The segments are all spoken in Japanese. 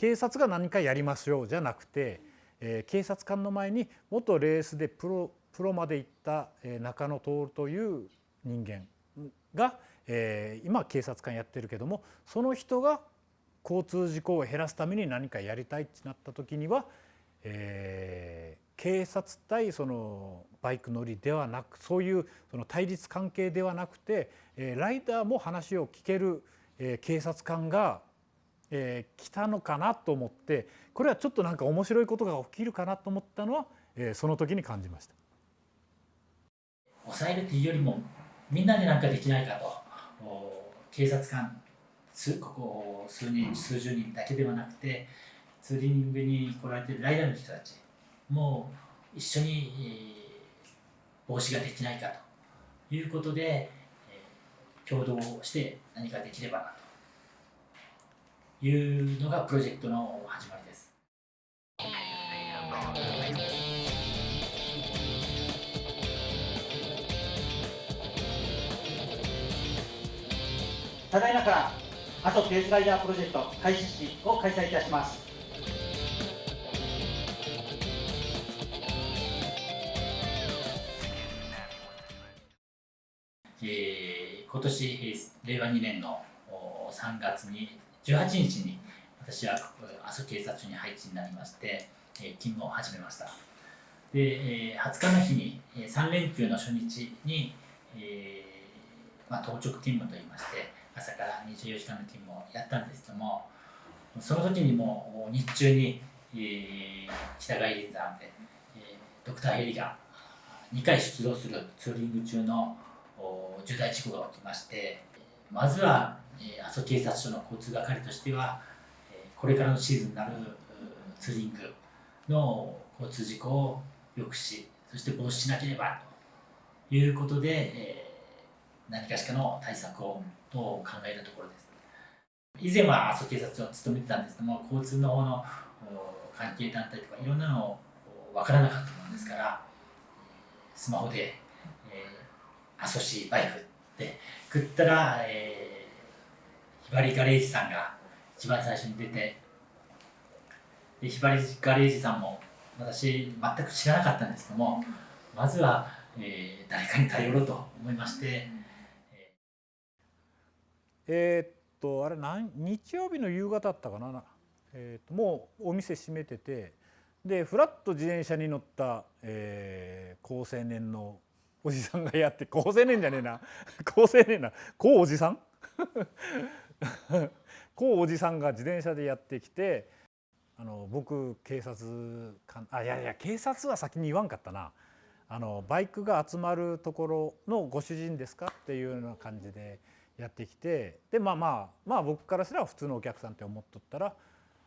警察が何かやりましょうじゃなくて、えー、警察官の前に元レースでプロプロまで行った、え、中野徹という人間が、えー、今警察官やってるけどもその人が交通事故を減らすために何かやりたいってなった時には、えー、警察対そのバイク乗りではなくそういうその対立関係ではなくて、えー、ライダーも話を聞ける、えー、警察官が、えー、来たのかなと思ってこれはちょっとなんか面白いことが起きるかなと思ったのは、えー、その時に感じました。抑えるというよりもみんなで何かできないかと警察官ここ数人数十人だけではなくてツーリングに来られてるライダーの人たちもう一緒に、防止ができないかということで、共同して何かできればなというのがプロジェクトの始まりです。ただいまから阿蘇ペースライダープロジェクト開始式を開催いたします。えー、今年令和2年の3月に18日に私は阿蘇警察署に配置になりまして、え勤務を始めました。で、え20日の日に3連休の初日に、えまあ、当直勤務といいまして朝から24時間の勤務をやったんですけどもその時にも日中に、えー、北帰り山で、え、ドクターヘリが2回出動するツーリング中の重大事故が起きましてまずは、えー、阿蘇警察署の交通係としては、えー、これからのシーズンになるツーリングの交通事故を抑止そして防止しなければということで、えー、何かしかの対策をと考えるところです。以前は阿蘇警察署を務めてたんですけども交通の方の関係団体とかいろんなのを分からなかったものですからスマホで、えー、阿蘇市バイクって食ったら、えー、ひばりガレージさんが一番最初に出てでひばりガレージさんも私全く知らなかったんですけどもまずは、えー、誰かに頼ろうと思いまして。えー、っとあれ何日曜日の夕方だったかな、えー、っともうお店閉めててでふらっと自転車に乗った、えー、高青年のおじさんがやって高青年じゃねえな。高青年な。高おじさん？高おじさんが自転車でやってきてあの僕警察官あいやいや警察は先に言わんかったな。あのバイクが集まるところのご主人ですかっていうような感じでやってきてでまあまあまあ僕からしたら普通のお客さんって思っとったら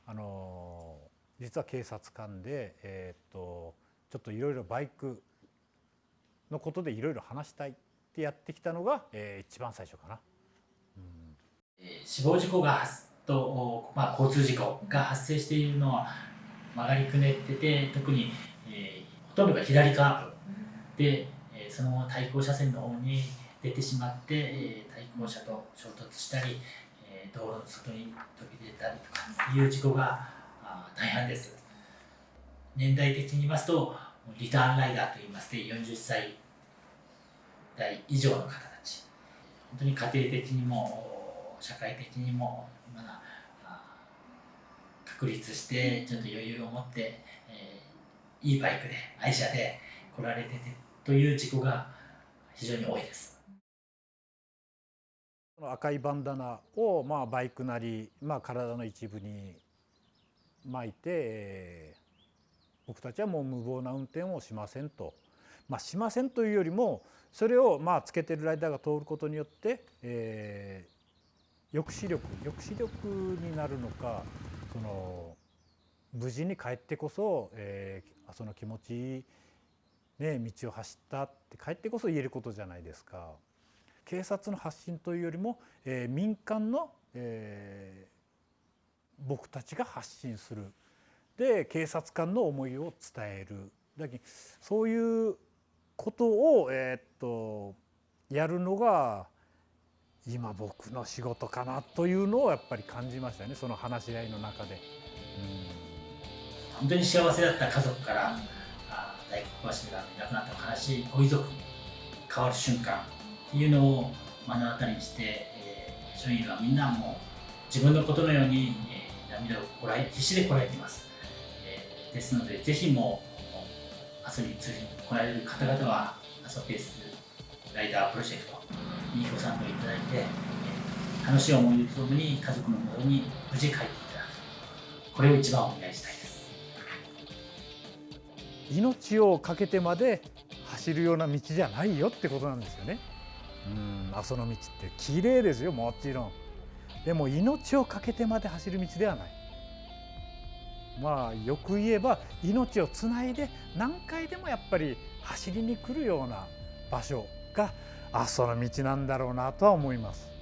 あの実は警察官で、えー、っとちょっといろいろバイクのことでいろいろ話したいってやってきたのが、えー、一番最初かな。うん、死亡事故がと、まあ、交通事故が発生しているのは曲がりくねってて特に、えー、ほとんどが左カーブで、えー、その対向車線の方に出てしまって、えー、対向車と衝突したり、えー、道路の外に飛び出たりとかいう事故が大半です。年代的に言いますとリターンライダーといいまして40歳代以上の方たち本当に家庭的にも社会的にもまだ確立してちょっと余裕を持って、えー、いいバイクで愛車で来られててという事故が非常に多いです。赤いバンダナをまあバイクなり、まあ、体の一部に巻いて、えー、僕たちはもう無謀な運転をしませんと、まあ、しませんというよりもそれをまあつけてるライダーが通ることによって、えー、抑止力抑止力になるのかその無事に帰ってこそ、えー、その気持ちいい、ね、道を走ったって帰ってこそ言えることじゃないですか。警察の発信というよりも、えー、民間の、えー、僕たちが発信するで警察官の思いを伝えるだそういうことを、えー、っとやるのが今僕の仕事かなというのをやっぱり感じましたね。その話し合いの中で。本当に幸せだった家族からあ大黒柱がいなくなった悲しいご遺族に変わる瞬間っていうのを目の当たりにして、えー、署員はみんなもう自分のことのように、えー、涙をこらえ必死でこらえています、えー、ですのでぜひもう阿蘇に釣りに来られる方々は阿蘇ペースライダープロジェクトにご参加いただいて、楽しい思い出とともに家族のもとに無事帰っていただくこれを一番お願いしたいです命を懸けてまで走るような道じゃないよってことなんですよね。うん阿蘇の道って綺麗ですよもちろん。でも命を懸けてまで走る道ではない。まあよく言えば命をつないで何回でもやっぱり走りに来るような場所が阿蘇の道なんだろうなとは思います。